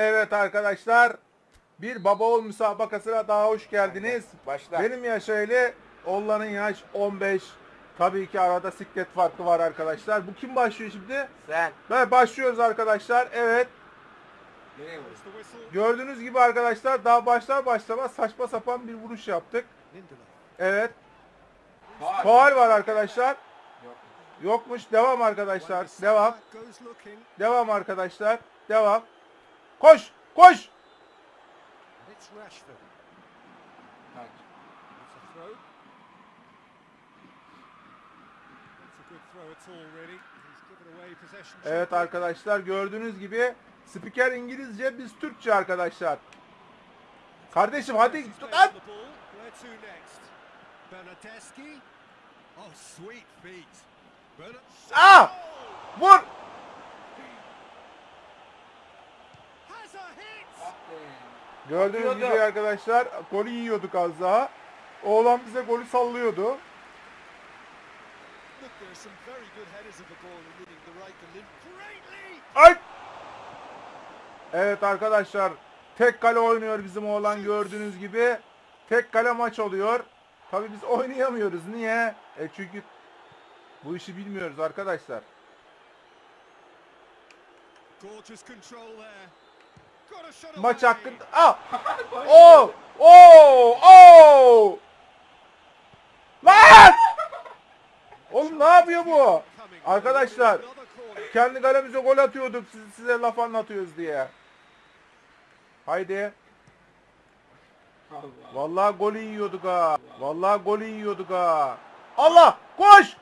Evet arkadaşlar. Bir baba oğul müsabakasına daha hoş geldiniz. Başla. Benim yaş öyle. Oğlanın yaş 15. Tabii ki arada siklet farkı var arkadaşlar. Bu kim başlıyor şimdi? Sen. Ve başlıyoruz arkadaşlar. Evet. Gördüğünüz gibi arkadaşlar daha başlar başlamaz saçma sapan bir vuruş yaptık. Evet. Faal var arkadaşlar. Yok. Yokmuş. Devam arkadaşlar. Devam. Devam arkadaşlar. Devam. Koş. Koş. Evet arkadaşlar gördüğünüz gibi spiker İngilizce biz Türkçe arkadaşlar. Kardeşim hadi Stays tut on Gördüğünüz Atıyordu. gibi arkadaşlar golü yiyorduk az daha. Oğlan bize golü sallıyordu. Ay! Evet arkadaşlar tek kale oynuyor bizim oğlan gördüğünüz gibi. Tek kale maç oluyor. Tabii biz oynayamıyoruz. Niye? E çünkü bu işi bilmiyoruz arkadaşlar. Gorgeous control there. Maç away. hakkında... Ah! Oo! Oo! Oo! Lan! Oğlum ne yapıyor bu? Arkadaşlar kendi kalemize gol atıyorduk siz, size laf anlatıyoruz diye. Haydi. Allah. Vallahi golü yiyorduk ha. Vallahi golü yiyorduk ha. Allah! Koş!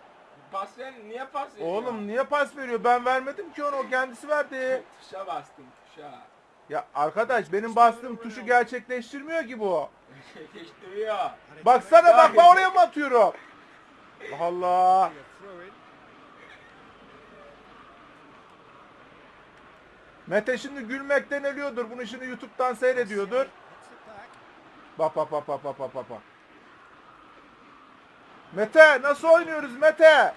Pas ver. Niye pas veriyor? Oğlum niye pas veriyor? Ben vermedim ki onu. O kendisi verdi. Tuşa bastım tuşa. Ya arkadaş benim bastığım tuşu gerçekleştirmiyor ki bu. İt's Baksana bak ben oraya mı atıyorum? Allah Allah. Mete şimdi gülmekten ölüyordur. Bunu şimdi YouTube'dan seyrediyordur. Bak bak bak bak bak bak. bak. Mete nasıl oynuyoruz Mete?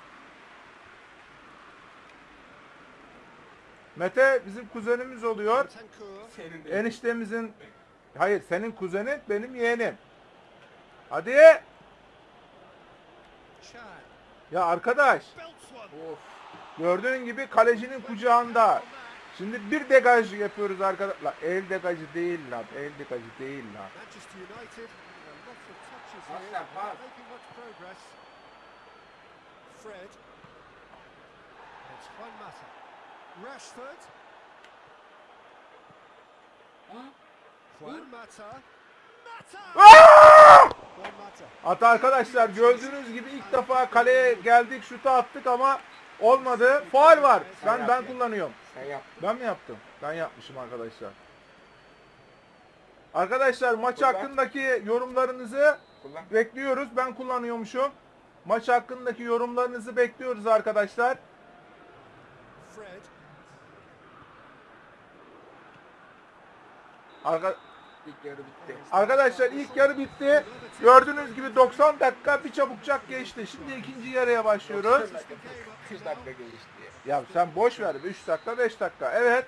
Mete bizim kuzenimiz oluyor. Eniştemizin Hayır senin kuzenin benim yeğenim. Hadi. Ya arkadaş one. Gördüğün gibi kalecinin kucağında. Şimdi bir degaj yapıyoruz arkadaşlar. El degajı değil lan. El degajı değil lan. Fred. It's Juan Mata. Rashford. Juan Mata. Mata. Hatta arkadaşlar gördüğünüz gibi ilk defa kaleye geldik şutu attık ama olmadı. Faul var. Ben ben kullanıyorum. Sen yaptın. Ben mi yaptım? Ben yapmışım arkadaşlar. Arkadaşlar maç hakkındaki yorumlarınızı bekliyoruz. Ben kullanıyormuşum. Maç hakkındaki yorumlarınızı bekliyoruz arkadaşlar. Fred. Arka- İlk yarı bitti. arkadaşlar ilk yarı bitti. Gördüğünüz gibi 90 dakika bir çabukçak geçti. Şimdi ikinci yarıya başlıyoruz. 3 dakika gelişti. Ya sen boş ver. 3 dakika 5 dakika. Evet.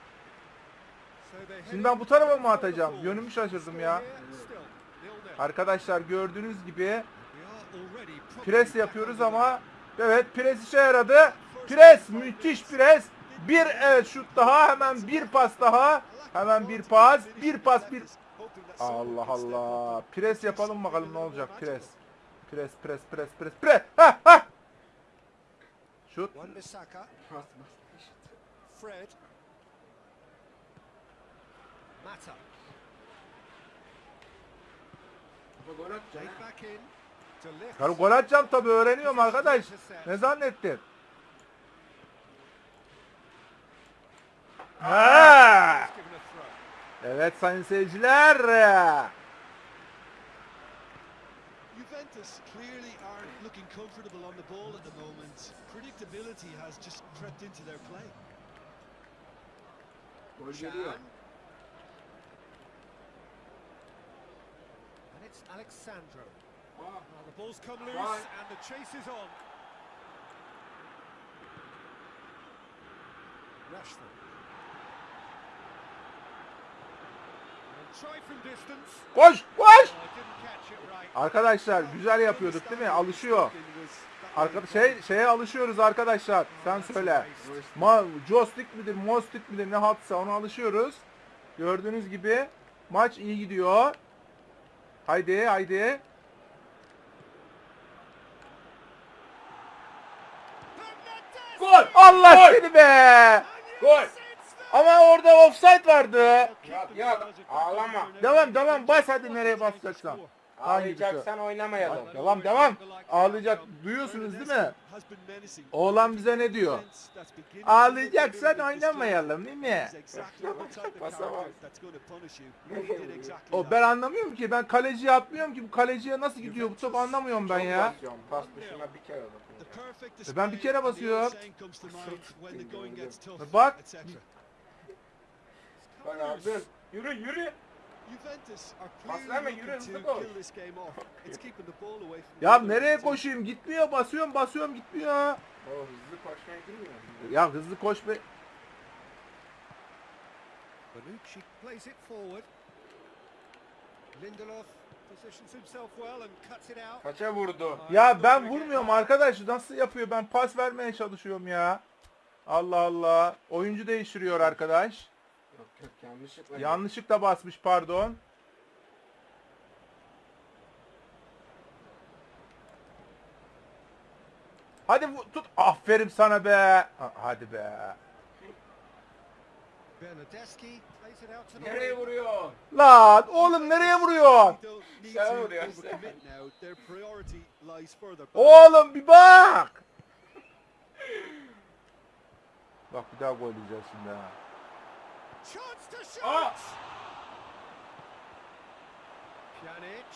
Şimdi ben bu tarafa mı atacağım? Yönümü şaşırdım ya. Arkadaşlar gördüğünüz gibi pres yapıyoruz ama evet pres işe yaradı. Pres müthiş pres. Bir evet şut daha hemen bir pas daha. Hemen bir pas, bir pas, bir Allah Allah. Pres yapalım bakalım ne olacak. Pres. Pres, pres, pres, pres, pres. Ha ha. Şut. Fred. Mata. Gol. Karı gol atacağım tabii öğreniyorum arkadaş. Ne zannettin? Ha! He's given a throw. Evet sayın seyirciler. Juventus clearly aren't looking comfortable on the ball at the moment. Predictability has just crept into their play. Gol geliyor. And it's Alexandro. Aa, Well, the ball's come loose Right. and the chase is on. Rashford. Koş koş. Arkadaşlar güzel yapıyorduk değil mi? Alışıyor. Arka şey şeye alışıyoruz arkadaşlar. Sen söyle. Ma joystick midir, mostik midir ne hatsa ona alışıyoruz. Gördüğünüz gibi maç iyi gidiyor. Haydi haydi. Gol! Allah Gol! seni be! Gol! Ama orada offside vardı. Yok yok ağlama. Devam devam bas hadi nereye basacaksan. Ağlayacaksan oynamayalım. Devam devam. Ağlayacak. Duyuyorsunuz değil mi? Oğlan bize ne diyor? Ağlayacaksan oynamayalım değil mi? O ben anlamıyorum ki. Ben kaleciye atmıyorum ki. Bu kaleciye nasıl gidiyor bu top anlamıyorum ben ya. Pas dışına bir kere. E ben bir kere basıyorum. Bak. Abim. Yürü yürü. Pas verme, yürü, hızlı koş. Ya nereye koşayım? Gitmiyor. Basıyorum basıyorum gitmiyor. O hızlı koşmayı bilmiyor. Ya hızlı koş be. Bonucci plays it forward. Lindelof positions himself well and cuts it out. Kaça vurdu? Ya ben vurmuyorum arkadaş. Nasıl yapıyor? Ben pas vermeye çalışıyorum ya. Allah Allah. Oyuncu değiştiriyor arkadaş. Yok yanlışlıkla. Yanlışlıkla basmış pardon. Hadi vu- tut. Aferin sana be. Ha- Hadi be. Bernadeschi plays it out to the Nereye vuruyor? Lan oğlum nereye vuruyorsun? Sen vuruyorsun. Oğlum bir bak. Bak bir daha gol yiyeceğiz şimdi ha. Chance to shoot. Aa! Pjanic.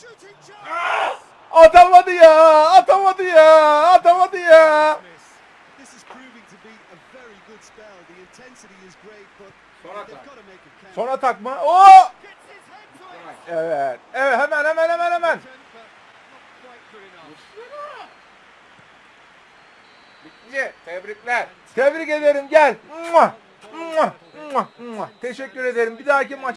Shooting Ah! chance. Atamadı ya. Atamadı ya. Atamadı ya. Miss. This is proving to be a very good spell. The intensity is great, but Son atak. Son atak mı? Oo! Evet. Evet hemen hemen hemen hemen. Bitti. Tebrikler. Tebrik ederim gel. Mua! Teşekkür ederim. Bir dahaki maç